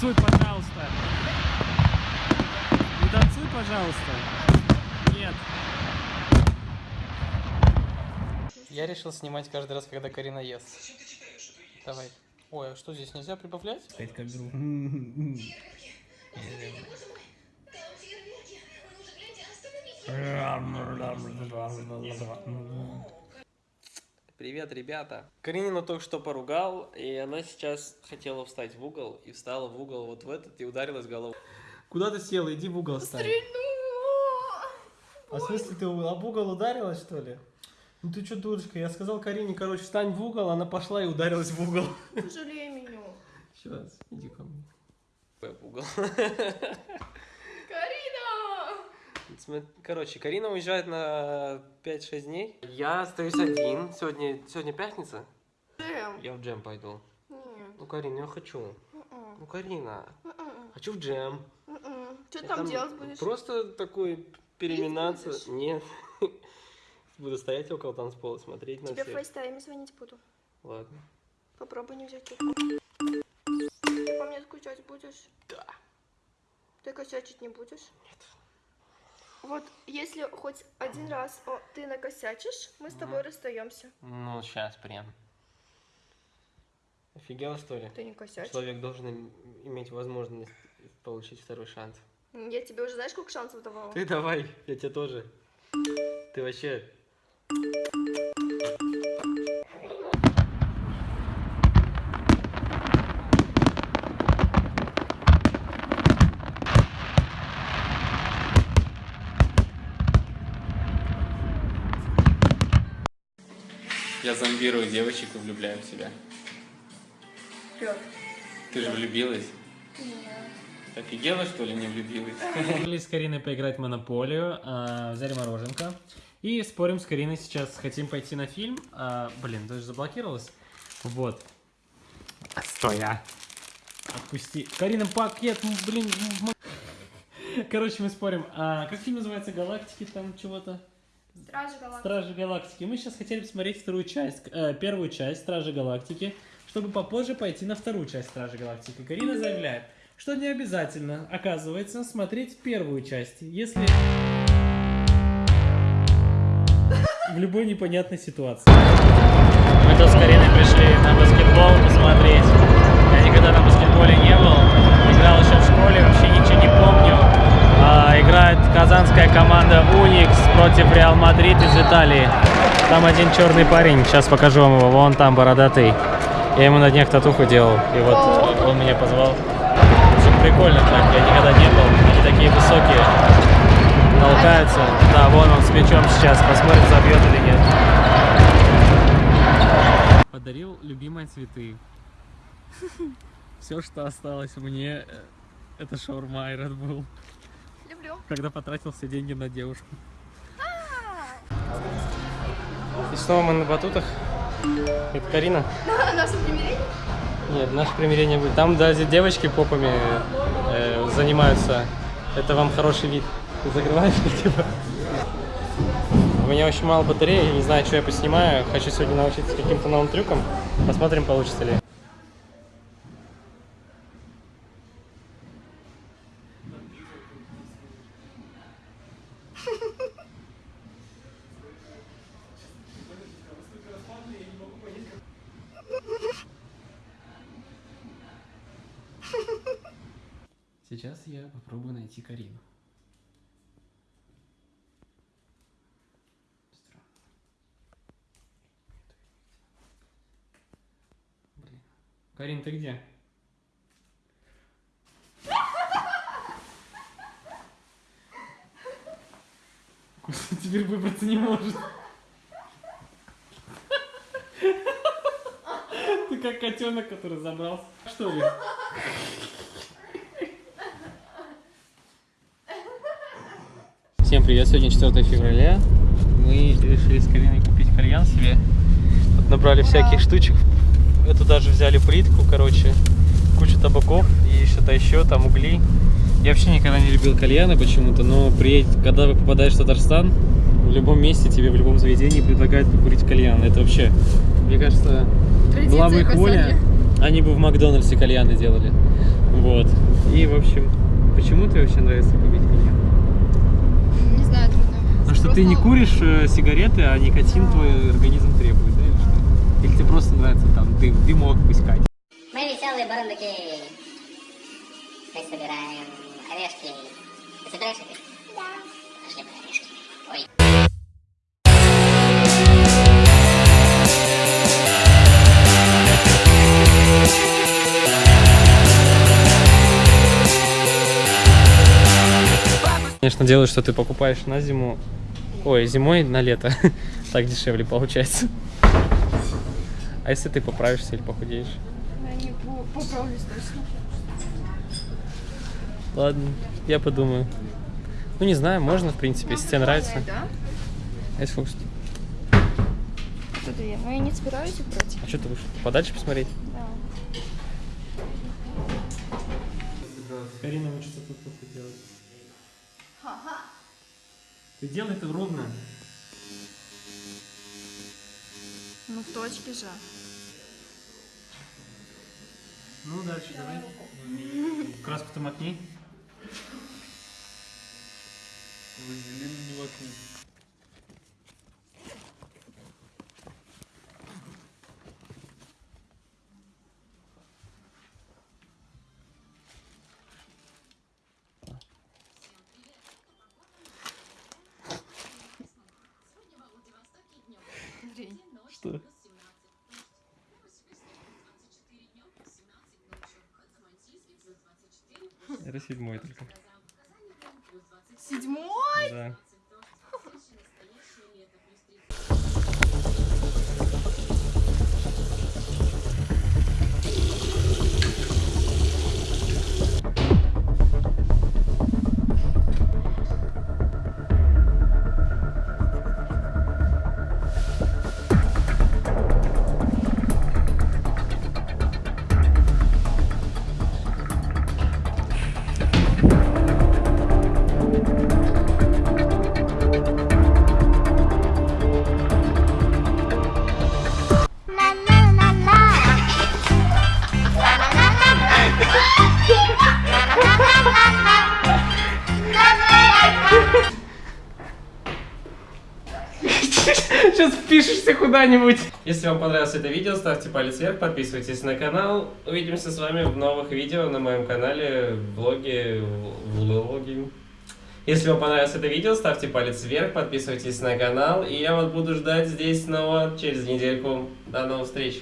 танцуй, пожалуйста. Не танцуй, пожалуйста. Нет. Я решил снимать каждый раз, когда Карина ест. Давай. Ой, а что здесь нельзя прибавлять? Опять как беру. Привет, ребята. Каринину только что поругал, и она сейчас хотела встать в угол, и встала в угол вот в этот, и ударилась головой. Куда ты села? Иди в угол встань. А в смысле ты об угол ударилась, что ли? Ну ты что, дурочка? Я сказал Карине, короче, встань в угол, она пошла и ударилась в угол. Пожалей меня. Сейчас, иди ко мне. В угол. Короче, Карина уезжает на 5-6 дней. Я остаюсь один. Сегодня, сегодня пятница. Джем. Я в джем пойду. Нет. Ну, Карина, я хочу. М-м. Ну, Карина, М-м. хочу в джем. М-м. Что Я там делать будешь? Просто такой переминаться. Нет. Буду стоять около танцпола, смотреть на Тебе в всех. FaceTime е звонить буду. Ладно. Попробуй не взять трубку. Ты по мне скучать будешь? Да. Ты косячить не будешь? Нет. Вот если хоть один раз о, ты накосячишь, мы с тобой расстаемся. Ну, сейчас прям. Офигела, что ли? Ты не косячишь. Человек должен им- иметь возможность получить второй шанс. Я тебе уже знаешь, сколько шансов давала? Ты давай, я тебе тоже. Ты вообще... Я зомбирую девочек и влюбляю в себя. Вперед. Ты же влюбилась? Офигела, что ли, не влюбилась? Решили с Кариной поиграть в Монополию, а, взяли мороженка. И спорим с Кариной сейчас, хотим пойти на фильм. А, блин, даже заблокировалась. Вот. Стой, а. Отпусти. Карина, пакет, блин. Короче, мы спорим. А, как фильм называется? Галактики там чего-то? Стражи галактики. Стражи Галактики. Мы сейчас хотели посмотреть вторую часть, э, первую часть Стражи Галактики, чтобы попозже пойти на вторую часть Стражи Галактики. Карина заявляет, что не обязательно, оказывается, смотреть первую часть, если в любой непонятной ситуации. Мы тут с Кариной пришли на баскетбол посмотреть. Я никогда на баскетболе не был. Играл еще в школе, вообще ничего не помню. А, играет казанская команда Уникс против Реал Мадрид из Италии. Там один черный парень, сейчас покажу вам его, вон там бородатый. Я ему на днях татуху делал, и вот он меня позвал. Общем, прикольно так, я никогда не был. Они такие высокие, толкаются. Да, вон он с мячом сейчас, посмотрим, забьет или нет. Подарил любимые цветы. Все, что осталось мне, э, это шаурма и Red Bull. Люблю. Когда потратил все деньги на девушку. И снова мы на батутах. Это Карина. Нас примирение? Нет, наше примирение будет. Там даже девочки попами э, занимаются. Это вам хороший вид. Ты закрываешь, типа? У меня очень мало батареи, я не знаю, что я поснимаю. Хочу сегодня научиться каким-то новым трюкам. Посмотрим, получится ли. Сейчас я попробую найти Карину. Карин, ты где? Теперь выбраться не может. Ты как котенок, который забрался. Что ли? Привет, сегодня 4 февраля. Мы решили с Кариной купить кальян себе. Вот набрали всяких штучек. Эту даже взяли плитку, короче, кучу табаков и что-то еще, там угли. Я вообще никогда не любил кальяны почему-то, но приедь, когда вы попадаешь в Татарстан, в любом месте тебе в любом заведении предлагают покурить кальян. Это вообще, мне кажется, была бы их воля, они бы в Макдональдсе кальяны делали. Вот. И, в общем, почему тебе вообще нравится курить или нет? Не знаю, что ты не куришь э, сигареты, а никотин твой организм требует, да, или что? Или тебе просто нравится там дым, дымок пускать? Мы веселые бурундуки. Мы собираем орешки. Ты собираешь орешки? Да. Пошли по орешки. Ой. Конечно, делают, что ты покупаешь на зиму, ой, зимой на лето, так дешевле получается. А если ты поправишься или похудеешь? Я не по- поправлюсь точно. Ладно, я подумаю. Ну, не знаю, можно, в принципе, если тебе нравится. Да? А если хочешь- Туда я. Но я не собираюсь их брать. А что ты вышел? Подальше посмотреть? Да. Карина учится тут тут делать. Ты делай это ровно. Ну, в точке же. Ну, дальше давай. Краску-то макни. Вазелин не вокруг. Что? Это седьмой только. Седьмой? Да. Сейчас впишешься куда-нибудь. Если вам понравилось это видео, ставьте палец вверх, подписывайтесь на канал. Увидимся с вами в новых видео на моем канале, влоге, влоги. Если вам понравилось это видео, ставьте палец вверх, подписывайтесь на канал. И я вас буду ждать здесь снова через недельку. До новых встреч.